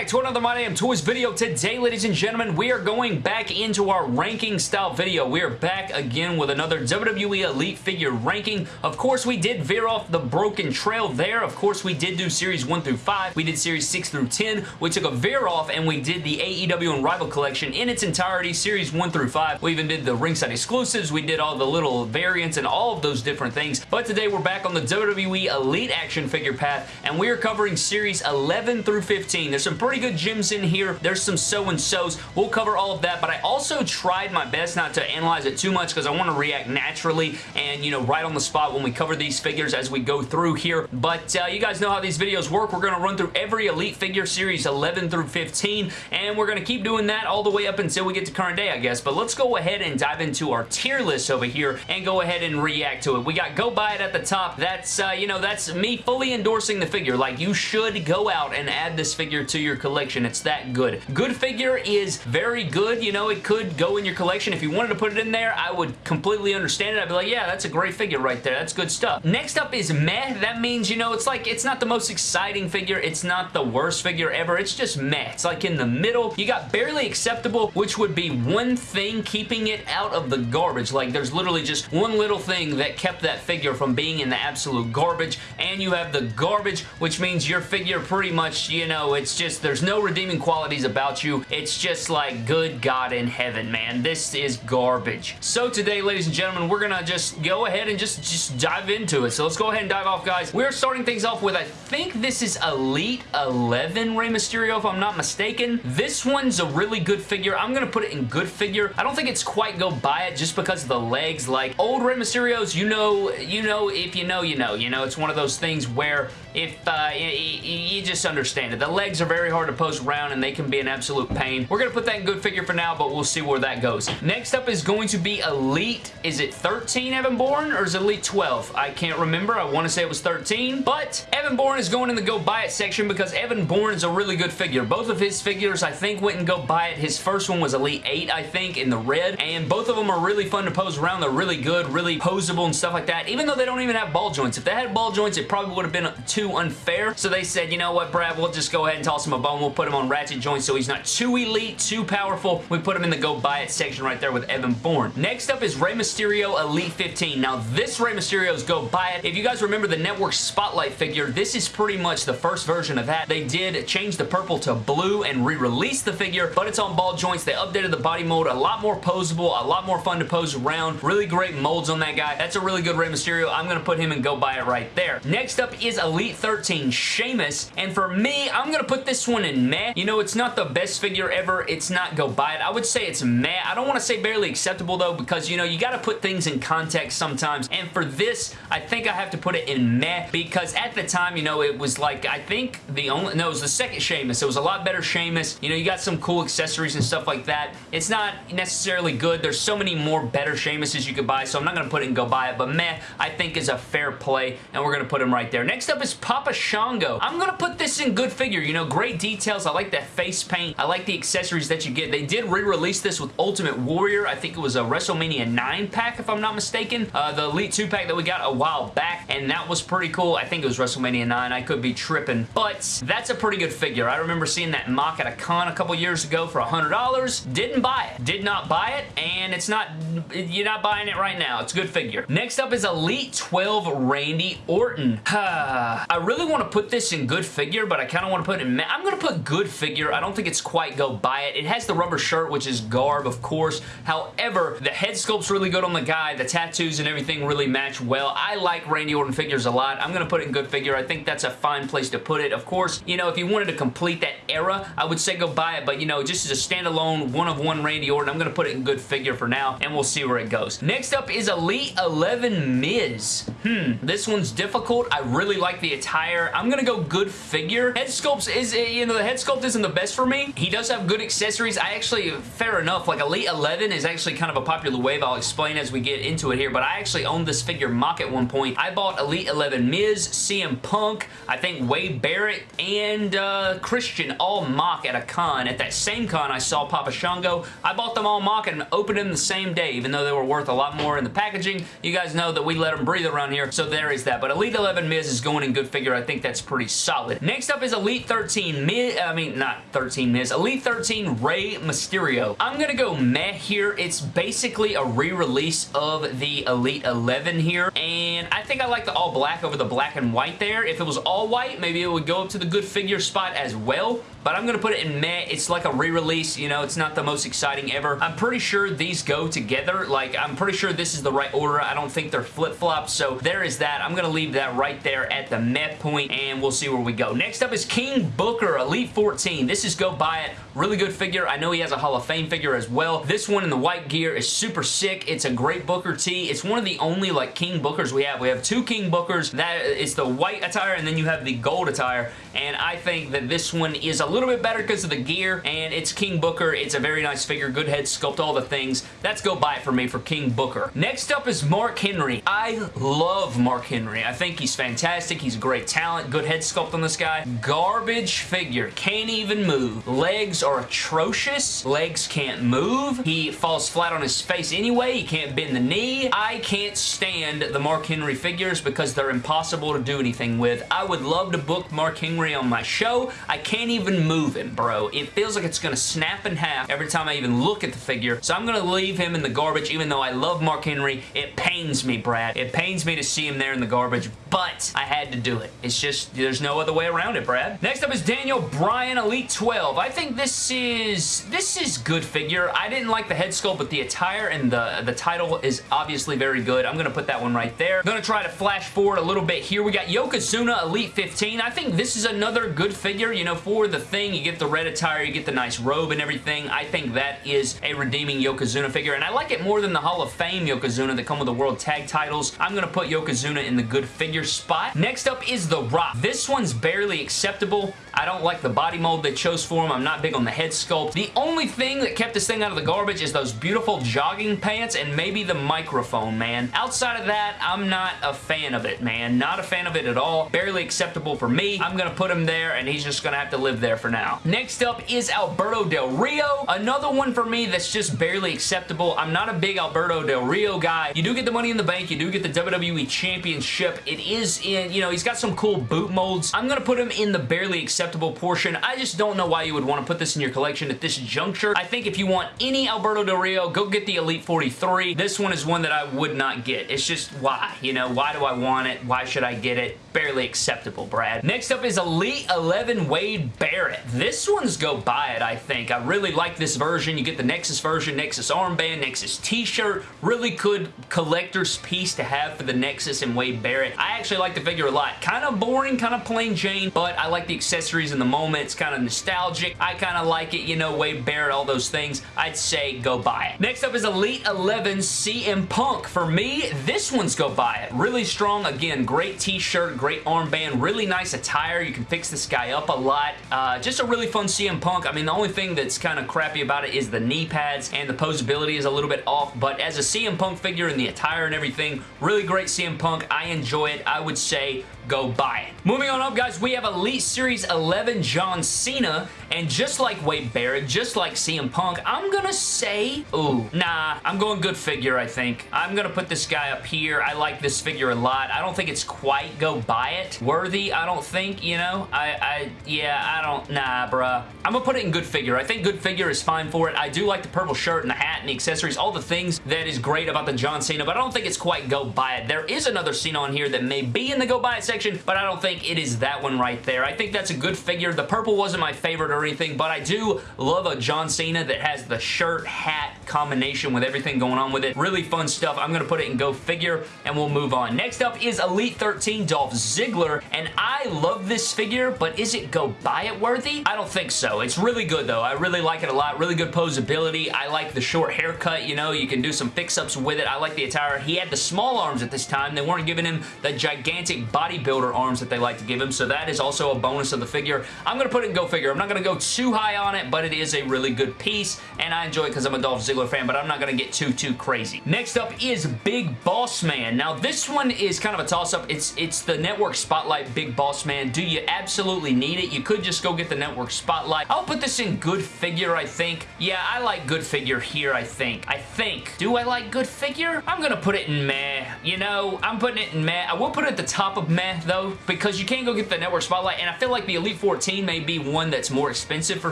back to another My Damn Toys video. Today, ladies and gentlemen, we are going back into our ranking style video. We are back again with another WWE Elite figure ranking. Of course, we did veer off the broken trail there. Of course, we did do Series 1 through 5. We did Series 6 through 10. We took a veer off and we did the AEW Unrivaled collection in its entirety, Series 1 through 5. We even did the ringside exclusives. We did all the little variants and all of those different things. But today, we're back on the WWE Elite action figure path and we are covering Series 11 through 15. There's some pretty good gems in here. There's some so-and-sos. We'll cover all of that, but I also tried my best not to analyze it too much because I want to react naturally and, you know, right on the spot when we cover these figures as we go through here. But uh, you guys know how these videos work. We're going to run through every Elite figure series 11 through 15, and we're going to keep doing that all the way up until we get to current day, I guess. But let's go ahead and dive into our tier list over here and go ahead and react to it. We got Go Buy It at the top. That's, uh, you know, that's me fully endorsing the figure. Like, you should go out and add this figure to your collection. It's that good. Good figure is very good. You know, it could go in your collection. If you wanted to put it in there, I would completely understand it. I'd be like, yeah, that's a great figure right there. That's good stuff. Next up is meh. That means, you know, it's like, it's not the most exciting figure. It's not the worst figure ever. It's just meh. It's like in the middle. You got barely acceptable, which would be one thing keeping it out of the garbage. Like, there's literally just one little thing that kept that figure from being in the absolute garbage, and you have the garbage, which means your figure pretty much, you know, it's just, there's no redeeming qualities about you. It's just like, good God in heaven, man. This is garbage. So today, ladies and gentlemen, we're gonna just go ahead and just, just dive into it. So let's go ahead and dive off, guys. We're starting things off with, I think this is Elite 11 Rey Mysterio, if I'm not mistaken. This one's a really good figure. I'm gonna put it in good figure. I don't think it's quite go buy it just because of the legs. Like, old Rey Mysterios, you know, you know, if you know, you know. You know, it's one of those things where if uh, you, you just understand it. The legs are very hard to pose around and they can be an absolute pain. We're going to put that in good figure for now, but we'll see where that goes. Next up is going to be Elite. Is it 13 Evan Bourne or is it Elite 12? I can't remember. I want to say it was 13, but Evan Bourne is going in the go buy it section because Evan Bourne is a really good figure. Both of his figures, I think, went and go buy it. His first one was Elite 8, I think, in the red, and both of them are really fun to pose around. They're really good, really posable and stuff like that, even though they don't even have ball joints. If they had ball joints, it probably would have been too unfair, so they said, you know what, Brad, we'll just go ahead and toss him a bone. We'll put him on ratchet joints so he's not too elite, too powerful. We put him in the go buy it section right there with Evan Bourne. Next up is Rey Mysterio Elite 15. Now, this Rey Mysterio's go buy it. If you guys remember the Network Spotlight figure, this is pretty much the first version of that. They did change the purple to blue and re-release the figure, but it's on ball joints. They updated the body mold, a lot more posable, a lot more fun to pose around. Really great molds on that guy. That's a really good Rey Mysterio. I'm going to put him in go buy it right there. Next up is Elite 13 Sheamus, and for me, I'm going to put this one in meh. You know, it's not the best figure ever. It's not go buy it. I would say it's meh. I don't want to say barely acceptable, though, because, you know, you got to put things in context sometimes, and for this, I think I have to put it in meh, because at the time, you know, it was like, I think the only, no, it was the second Sheamus. It was a lot better Sheamus. You know, you got some cool accessories and stuff like that. It's not necessarily good. There's so many more better Sheamuses you could buy, so I'm not going to put it and go buy it, but meh, I think is a fair play, and we're going to put him right there. Next up is Papa Shango. I'm going to put this in good figure. You know, great details. I like that face paint. I like the accessories that you get. They did re-release this with Ultimate Warrior. I think it was a WrestleMania 9 pack, if I'm not mistaken. Uh, the Elite 2 pack that we got a while back, and that was pretty cool. I think it was WrestleMania 9. I could be tripping, but that's a pretty good figure. I remember seeing that mock at a con a couple years ago for $100. Didn't buy it. Did not buy it, and it's not, you're not buying it right now. It's a good figure. Next up is Elite 12 Randy Orton. I really want to put this in good figure, but I kind of want to put it in, I'm going to put good figure. I don't think it's quite go buy it. It has the rubber shirt, which is garb, of course. However, the head sculpt's really good on the guy. The tattoos and everything really match well. I like Randy Orton figures a lot. I'm going to put it in good figure. I think that's a fine place to put it. Of course, you know, if you wanted to complete that era, I would say go buy it, but you know, just as a standalone one-of-one Randy Orton, I'm going to put it in good figure for now, and we'll see where it goes. Next up is Elite 11 Miz. Hmm, this one's difficult. I really like the attire. I'm going to go good figure. Head sculpt is, you know, the head sculpt isn't the best for me. He does have good accessories. I actually, fair enough, like Elite 11 is actually kind of a popular wave. I'll explain as we get into it here, but I actually owned this figure mock at one point. I bought Elite 11 Miz, CM Punk, I think Wade Barrett, and uh, Christian all mock at a con. At that same con, I saw Papa Shango. I bought them all mock and opened them the same day, even though they were worth a lot more in the packaging. You guys know that we let them breathe around here, so there is that. But Elite 11 Miz is going in good figure. I think that's pretty solid. Next up is Elite 13 Miz, I mean, not 13 Miz, Elite 13 Rey Mysterio. I'm gonna go meh here. It's basically a re-release of the Elite 11 here, and I think I like the all black over the black and white there. If it was all white, maybe it would go up to the good figure spot as well, but I'm going to put it in meh. It's like a re-release, you know, it's not the most exciting ever. I'm pretty sure these go together. Like, I'm pretty sure this is the right order. I don't think they're flip-flops, so there is that. I'm going to leave that right there at the meh point, and we'll see where we go. Next up is King Booker Elite 14. This is go buy it. Really good figure. I know he has a Hall of Fame figure as well. This one in the white gear is super sick. It's a great Booker T. It's one of the only, like, King Bookers we have. We have two King Bookers. That is the white attire, and then you have the gold attire, and I think that this one is a little bit better because of the gear, and it's King Booker. It's a very nice figure, good head sculpt, all the things. That's go buy it for me for King Booker. Next up is Mark Henry. I love Mark Henry. I think he's fantastic. He's a great talent, good head sculpt on this guy. Garbage figure. Can't even move. Legs are atrocious. Legs can't move. He falls flat on his face anyway. He can't bend the knee. I can't stand the Mark Henry figures because they're impossible to do anything with. I would love to book Mark Henry on my show. I can't even him, bro. It feels like it's going to snap in half every time I even look at the figure. So I'm going to leave him in the garbage even though I love Mark Henry. It pains me, Brad. It pains me to see him there in the garbage, but I had to do it. It's just, there's no other way around it, Brad. Next up is Daniel Bryan Elite 12. I think this is, this is good figure. I didn't like the head sculpt, but the attire and the, the title is obviously very good. I'm going to put that one right there. I'm going to try to flash forward a little bit here. We got Yokozuna Elite 15. I think this is another good figure. You know, for the thing, you get the red attire, you get the nice robe and everything. I think that is a redeeming Yokozuna figure, and I like it more than the Hall of Fame Yokozuna that come with the World Tag titles. I'm going to put Yokozuna in the good figure spot. Next up is The Rock. This one's barely acceptable. I don't like the body mold they chose for him. I'm not big on the head sculpt. The only thing that kept this thing out of the garbage is those beautiful jogging pants and maybe the microphone, man. Outside of that, I'm not a fan of it, man. Not a fan of it at all. Barely acceptable for me. I'm going to put him there, and he's just going to have to live there for now. Next up is Alberto Del Rio. Another one for me that's just barely acceptable. I'm not a big Alberto Del Rio guy. You do get the Money in the Bank. You do get the WWE Championship. It is in, you know, he's got some cool boot molds. I'm going to put him in the barely acceptable portion. I just don't know why you would want to put this in your collection at this juncture. I think if you want any Alberto Del Rio, go get the Elite 43. This one is one that I would not get. It's just why? You know, why do I want it? Why should I get it? Barely acceptable, Brad. Next up is Elite 11 Wade Barrett. This one's go buy it, I think. I really like this version. You get the Nexus version, Nexus armband, Nexus t-shirt. Really good collector's piece to have for the Nexus and Wade Barrett. I actually like the figure a lot. Kind of boring, kind of plain Jane, but I like the accessories in the moment. It's kind of nostalgic. I kind of like it, you know, Wade Barrett, all those things. I'd say go buy it. Next up is Elite 11 CM Punk. For me, this one's go buy it. Really strong. Again, great t-shirt, great armband, really nice attire. You can fix this guy up a lot. Uh, just a really fun CM Punk. I mean, the only thing that's kind of crappy about it is the knee pads and the posability is a little bit off, but as a CM Punk figure and the attire and everything, really great CM Punk. I enjoy it. I would say go buy it. Moving on up, guys, we have Elite Series 11 John Cena, and just like Wade Barrett, just like CM Punk, I'm gonna say, ooh, nah, I'm going good figure, I think. I'm gonna put this guy up here. I like this figure a lot. I don't think it's quite go buy it worthy, I don't think, you know? I, I, yeah, I don't, nah, bruh. I'm gonna put it in good figure. I think good figure is fine for it. I do like the purple shirt and the hat and the accessories, all the things that is great about the John Cena, but I don't think it's quite go buy it. There is another Cena on here that may be in the go buy it section, but I don't think it is that one right there. I think that's a good figure. The purple wasn't my favorite or anything, but I do love a John Cena that has the shirt, hat combination with everything going on with it. Really fun stuff. I'm going to put it in go figure, and we'll move on. Next up is Elite 13 Dolph Ziggler, and I love this figure, but is it go buy it worthy? I don't think so. It's really good, though. I really like it a lot. Really good posability. I like the short haircut, you know. You can do some fix-ups with it. I like the attire. He had the small arms at this time. They weren't giving him the gigantic bodybuilder arms that they like to give him, so that is also a bonus of the figure. I'm going to put it in go figure. I'm not going to go too high on it, but it is a really good piece, and I enjoy it because I'm a Dolph Ziggler fan, but I'm not going to get too, too crazy. Next up is Big Boss Man. Now, this one is kind of a toss-up. It's, it's the Network Spotlight Big Boss Man. Do you absolutely need it? You could just go get the Network Spotlight. I'll put this in good figure, I think. Yeah, I like good figure here, I think. I think. Do I like good figure? I'm gonna put it in meh. You know, I'm putting it in meh. I will put it at the top of meh, though, because you can't go get the Network Spotlight, and I feel like the Elite 14 may be one that's more expensive for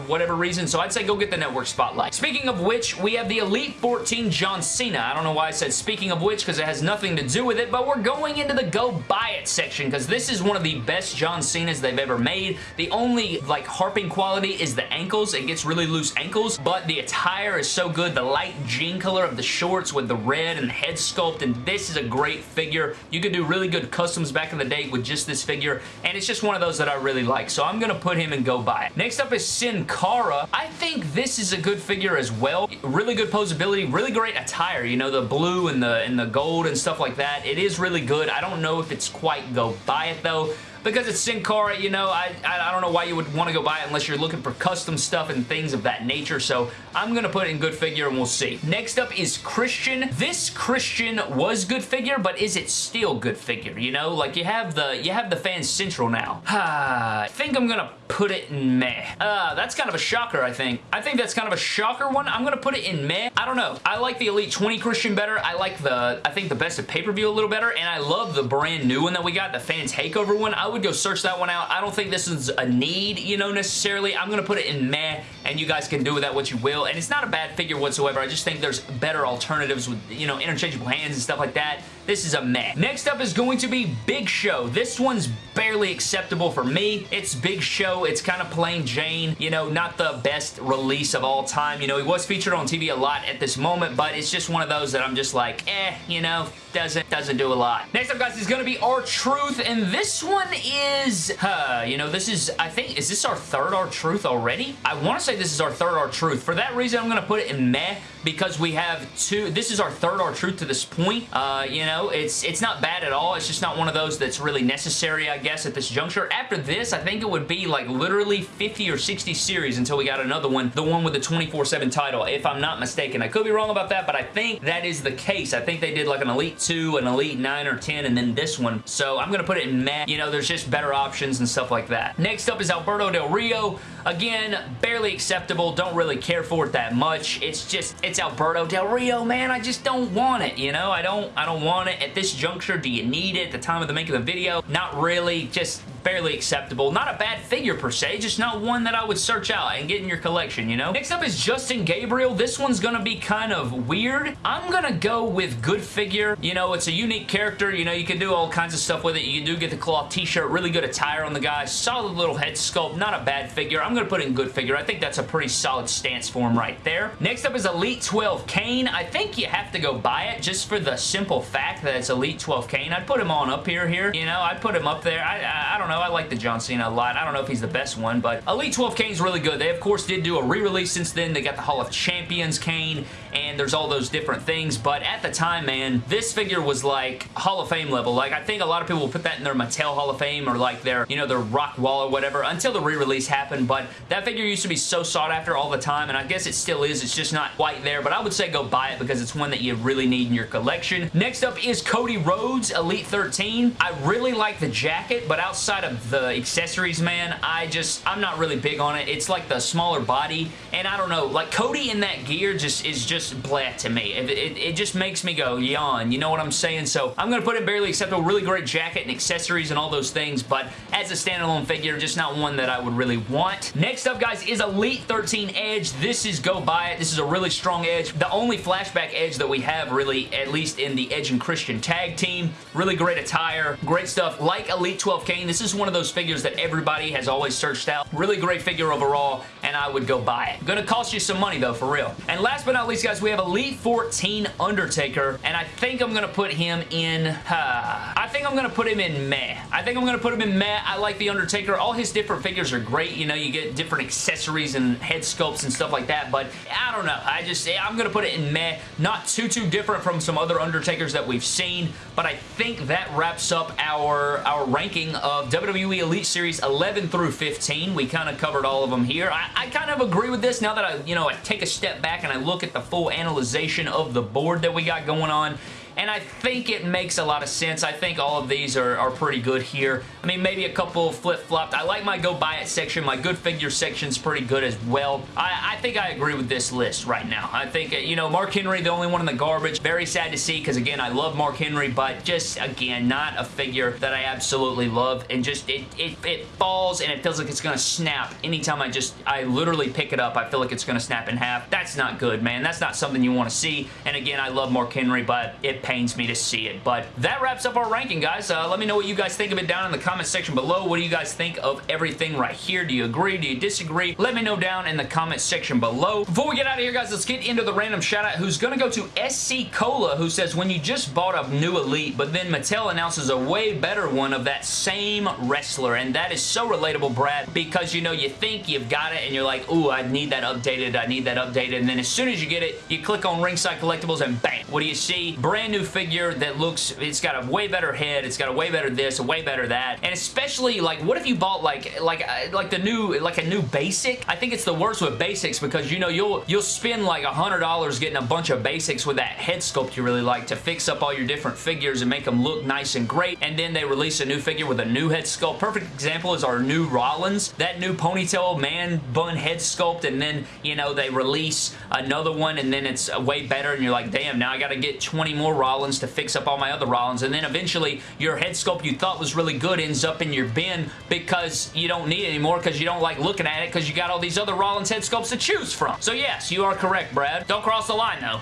whatever reason, so I'd say go get the Network Spotlight. Speaking of which, we have the Elite 14 John Cena. I don't know why I said speaking of which, because it has nothing to do with it, but we're going into the go buy it section, because this is one of the best John Cenas they've ever made. The only, like, harping quality is the ankles. It gets really loose ankles, but the attire is so good. The light jean color of the shorts with the red and the head sculpt, and this is a great figure. You could do really good customs back in the day with just this figure, and it's just one of those that I really like, so I'm going to put him and go buy it. Next up is Sin Cara. I think this is a good figure as well. Really good posability, really great attire. You know, the blue and the, and the gold and stuff like that. It is really good. I don't know if it's quite go buy it though because it's Sin Cara, you know, I, I, don't know why you would want to go buy it unless you're looking for custom stuff and things of that nature, so I'm going to put it in good figure and we'll see. Next up is Christian. This Christian was good figure, but is it still good figure, you know? Like, you have the, you have the Fan Central now. I think I'm going to put it in meh. Uh, that's kind of a shocker, I think. I think that's kind of a shocker one. I'm going to put it in meh. I don't know. I like the Elite 20 Christian better. I like the, I think the Best of Pay-Per-View a little better, and I love the brand new one that we got, the Fan Takeover one. I would go search that one out. I don't think this is a need, you know, necessarily. I'm going to put it in meh, and you guys can do with that what you will. And it's not a bad figure whatsoever. I just think there's better alternatives with, you know, interchangeable hands and stuff like that. This is a meh. Next up is going to be Big Show. This one's barely acceptable for me. It's Big Show. It's kind of plain Jane. You know, not the best release of all time. You know, he was featured on TV a lot at this moment, but it's just one of those that I'm just like, eh, you know, doesn't doesn't do a lot. Next up, guys, is going to be R-Truth, and this one is, uh, you know, this is, I think, is this our third R-Truth already? I want to say this is our third R-Truth. For that reason, I'm going to put it in meh because we have two, this is our third R-Truth to this point. Uh, you know, it's, it's not bad at all. It's just not one of those that's really necessary, I guess, at this juncture. After this, I think it would be like literally 50 or 60 series until we got another one, the one with the 24-7 title, if I'm not mistaken. I could be wrong about that, but I think that is the case. I think they did like an Elite 2, an Elite 9 or 10, and then this one. So I'm going to put it in meh. You know, there's just better options and stuff like that. Next up is Alberto Del Rio. Again, barely acceptable. Don't really care for it that much. It's just, it's Alberto Del Rio, man. I just don't want it, you know? I don't, I don't want it. At this juncture, do you need it at the time of the making of the video? Not really. Just barely acceptable. Not a bad figure per se, just not one that I would search out and get in your collection, you know? Next up is Justin Gabriel. This one's gonna be kind of weird. I'm gonna go with good figure. You know, it's a unique character. You know, you can do all kinds of stuff with it. You do get the cloth t-shirt, really good attire on the guy, solid little head sculpt, not a bad figure. I'm gonna put in good figure. I think that's a pretty solid stance for him right there. Next up is Elite 12 Kane. I think you have to go buy it just for the simple fact that it's Elite 12 Kane. I'd put him on up here, here. You know, I'd put him up there. I, I, I don't know know. I like the John Cena a lot. I don't know if he's the best one, but Elite 12 Kane's really good. They, of course, did do a re-release since then. They got the Hall of Champions Kane, and there's all those different things, but at the time, man, this figure was like Hall of Fame level. Like, I think a lot of people will put that in their Mattel Hall of Fame or like their, you know, their rock wall or whatever until the re-release happened, but that figure used to be so sought after all the time, and I guess it still is. It's just not quite there, but I would say go buy it because it's one that you really need in your collection. Next up is Cody Rhodes Elite 13. I really like the jacket, but outside of the accessories man, I just, I'm not really big on it. It's like the smaller body, and I don't know, like Cody in that gear just is just blah to me. It, it, it just makes me go yawn, you know what I'm saying? So I'm going to put it barely acceptable. Really great jacket and accessories and all those things, but as a standalone figure, just not one that I would really want. Next up, guys, is Elite 13 Edge. This is go buy it. This is a really strong Edge. The only flashback Edge that we have, really, at least in the Edge and Christian tag team. Really great attire. Great stuff. Like Elite 12 Kane, this is one of those figures that everybody has always searched out. Really great figure overall, and I would go buy it. Gonna cost you some money, though, for real. And last but not least, guys, we have Elite 14 Undertaker, and I think I'm gonna put him in... Uh, think I'm gonna put him in meh. I think I'm gonna put him in meh. I like the Undertaker. All his different figures are great. You know, you get different accessories and head sculpts and stuff like that, but I don't know. I just, I'm gonna put it in meh. Not too, too different from some other Undertakers that we've seen, but I think that wraps up our, our ranking of WWE Elite Series 11 through 15. We kind of covered all of them here. I, I kind of agree with this now that I, you know, I take a step back and I look at the full analyzation of the board that we got going on and I think it makes a lot of sense. I think all of these are, are pretty good here. I mean, maybe a couple flip-flopped. I like my go buy it section. My good figure section's pretty good as well. I, I think I agree with this list right now. I think, uh, you know, Mark Henry, the only one in the garbage. Very sad to see because, again, I love Mark Henry, but just, again, not a figure that I absolutely love. And just, it, it, it falls and it feels like it's going to snap anytime I just, I literally pick it up. I feel like it's going to snap in half. That's not good, man. That's not something you want to see. And again, I love Mark Henry, but it pains me to see it. But that wraps up our ranking, guys. Uh, let me know what you guys think of it down in the comment section below. What do you guys think of everything right here? Do you agree? Do you disagree? Let me know down in the comment section below. Before we get out of here, guys, let's get into the random shout out who's going to go to SC Cola, who says, when you just bought a new Elite, but then Mattel announces a way better one of that same wrestler. And that is so relatable, Brad, because, you know, you think you've got it and you're like, ooh, I need that updated. I need that updated. And then as soon as you get it, you click on Ringside Collectibles and bang, what do you see? Brand new figure that looks, it's got a way better head. It's got a way better this, a way better that. And especially, like, what if you bought, like, like, uh, like the new, like a new basic? I think it's the worst with basics because, you know, you'll, you'll spend like a $100 getting a bunch of basics with that head sculpt you really like to fix up all your different figures and make them look nice and great. And then they release a new figure with a new head sculpt. Perfect example is our new Rollins. That new ponytail man bun head sculpt and then, you know, they release another one and then it's way better and you're like, damn, now I got to get 20 more Rollins to fix up all my other Rollins. And then eventually your head sculpt you thought was really good ends up in your bin because you don't need it anymore because you don't like looking at it because you got all these other Rollins head sculpts to choose from. So yes, you are correct, Brad. Don't cross the line, though.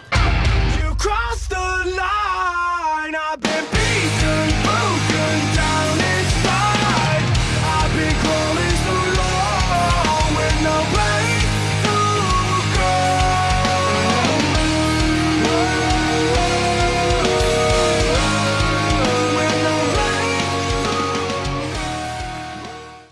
You crossed the line, I've been beaten,